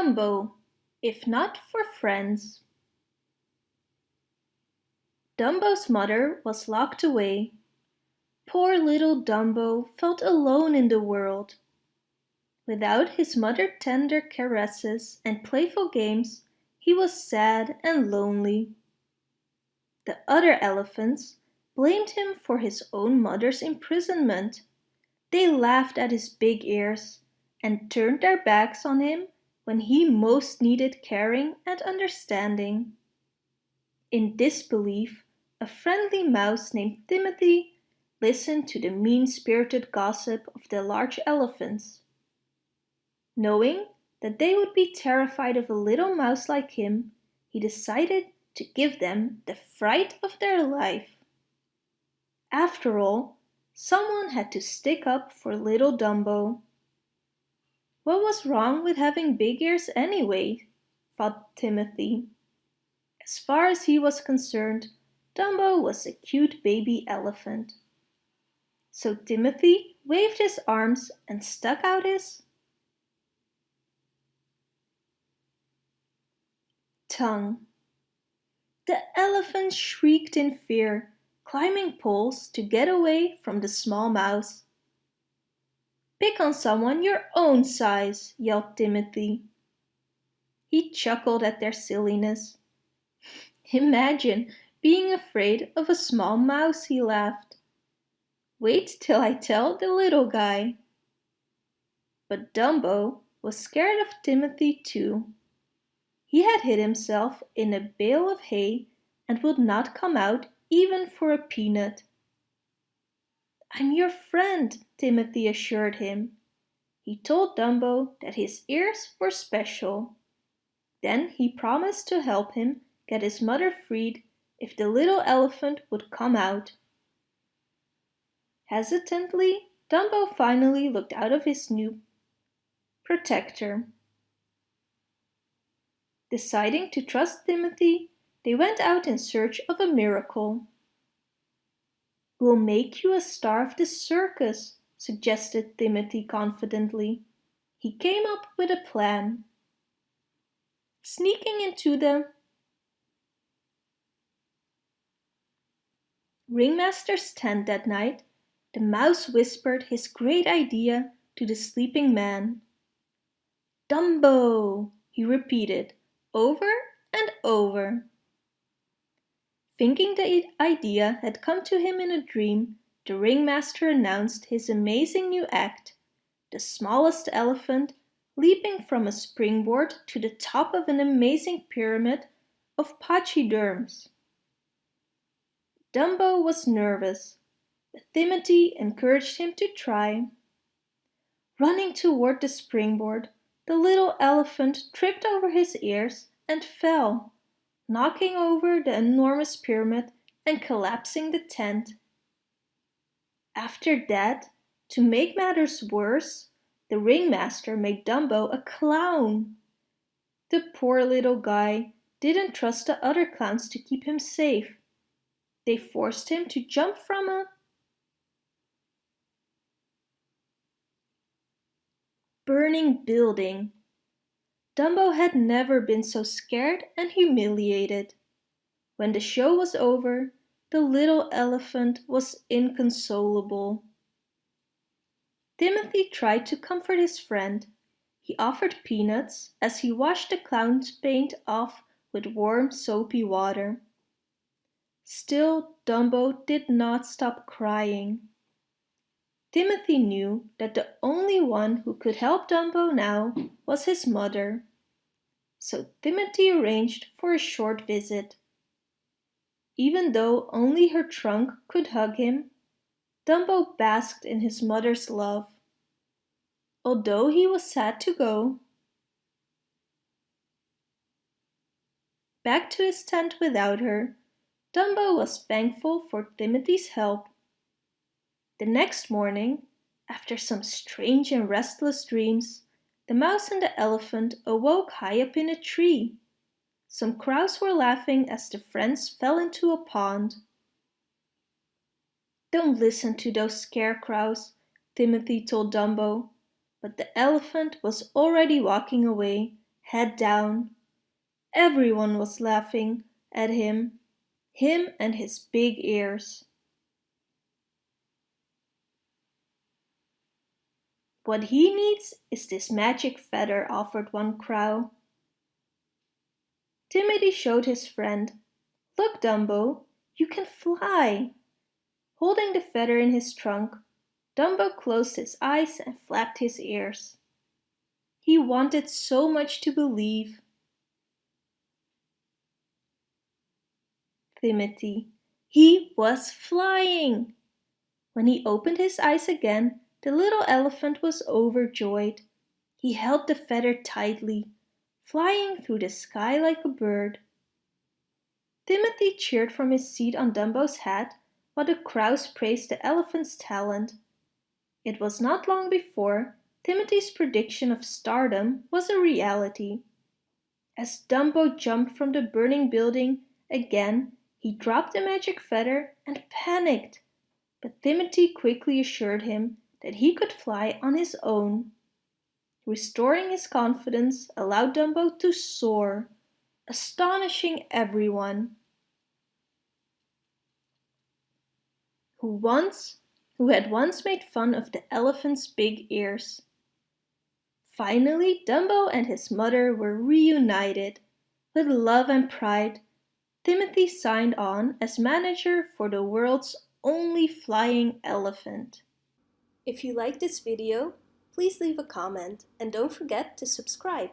Dumbo, if not for friends. Dumbo's mother was locked away. Poor little Dumbo felt alone in the world. Without his mother's tender caresses and playful games, he was sad and lonely. The other elephants blamed him for his own mother's imprisonment. They laughed at his big ears and turned their backs on him when he most needed caring and understanding. In disbelief, a friendly mouse named Timothy listened to the mean-spirited gossip of the large elephants. Knowing that they would be terrified of a little mouse like him, he decided to give them the fright of their life. After all, someone had to stick up for little Dumbo. What was wrong with having big ears anyway? thought Timothy. As far as he was concerned, Dumbo was a cute baby elephant. So Timothy waved his arms and stuck out his tongue. The elephant shrieked in fear, climbing poles to get away from the small mouse. Pick on someone your own size, yelled Timothy. He chuckled at their silliness. Imagine being afraid of a small mouse, he laughed. Wait till I tell the little guy. But Dumbo was scared of Timothy too. He had hid himself in a bale of hay and would not come out even for a peanut. I'm your friend, Timothy assured him. He told Dumbo that his ears were special. Then he promised to help him get his mother freed if the little elephant would come out. Hesitantly, Dumbo finally looked out of his new protector. Deciding to trust Timothy, they went out in search of a miracle. We'll make you a star of the circus, suggested Timothy confidently. He came up with a plan. Sneaking into the ringmaster's tent that night, the mouse whispered his great idea to the sleeping man. Dumbo, he repeated over and over. Thinking the idea had come to him in a dream, the ringmaster announced his amazing new act, the smallest elephant leaping from a springboard to the top of an amazing pyramid of pachyderms. Dumbo was nervous, but Timothy encouraged him to try. Running toward the springboard, the little elephant tripped over his ears and fell knocking over the enormous pyramid and collapsing the tent. After that, to make matters worse, the ringmaster made Dumbo a clown. The poor little guy didn't trust the other clowns to keep him safe. They forced him to jump from a burning building Dumbo had never been so scared and humiliated. When the show was over, the little elephant was inconsolable. Timothy tried to comfort his friend. He offered peanuts as he washed the clown's paint off with warm soapy water. Still Dumbo did not stop crying. Timothy knew that the only one who could help Dumbo now was his mother so Timothy arranged for a short visit. Even though only her trunk could hug him, Dumbo basked in his mother's love. Although he was sad to go, back to his tent without her, Dumbo was thankful for Timothy's help. The next morning, after some strange and restless dreams, the mouse and the elephant awoke high up in a tree. Some crows were laughing as the friends fell into a pond. Don't listen to those scarecrows, Timothy told Dumbo, but the elephant was already walking away, head down. Everyone was laughing at him, him and his big ears. What he needs is this magic feather, offered one crow. Timothy showed his friend. Look, Dumbo, you can fly. Holding the feather in his trunk, Dumbo closed his eyes and flapped his ears. He wanted so much to believe. Timothy. He was flying! When he opened his eyes again, the little elephant was overjoyed. He held the feather tightly, flying through the sky like a bird. Timothy cheered from his seat on Dumbo's head while the crows praised the elephant's talent. It was not long before Timothy's prediction of stardom was a reality. As Dumbo jumped from the burning building again, he dropped the magic feather and panicked. But Timothy quickly assured him that he could fly on his own. Restoring his confidence allowed Dumbo to soar, astonishing everyone. Who once who had once made fun of the elephant's big ears. Finally, Dumbo and his mother were reunited. With love and pride, Timothy signed on as manager for the world's only flying elephant. If you like this video, please leave a comment and don't forget to subscribe.